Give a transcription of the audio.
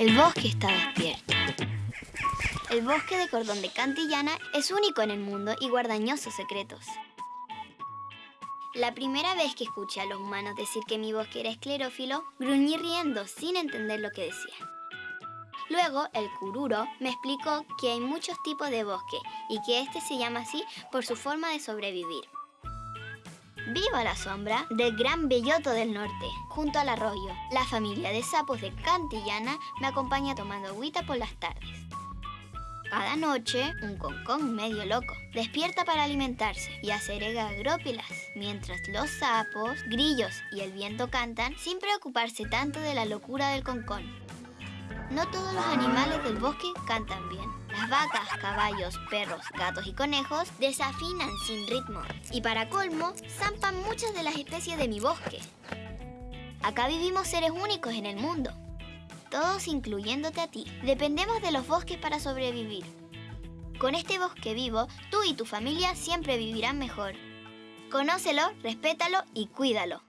El bosque está despierto. El bosque de cordón de Cantillana es único en el mundo y guarda añosos secretos. La primera vez que escuché a los humanos decir que mi bosque era esclerófilo, gruñí riendo sin entender lo que decía. Luego, el cururo me explicó que hay muchos tipos de bosque y que este se llama así por su forma de sobrevivir. Vivo a la sombra del Gran Belloto del Norte, junto al arroyo. La familia de sapos de Cantillana me acompaña tomando agüita por las tardes. Cada noche, un concón medio loco despierta para alimentarse y hacer agrópilas, mientras los sapos, grillos y el viento cantan sin preocuparse tanto de la locura del concón. No todos los animales del bosque cantan bien. Las vacas, caballos, perros, gatos y conejos desafinan sin ritmo. Y para colmo, zampan muchas de las especies de mi bosque. Acá vivimos seres únicos en el mundo, todos incluyéndote a ti. Dependemos de los bosques para sobrevivir. Con este bosque vivo, tú y tu familia siempre vivirán mejor. Conócelo, respétalo y cuídalo.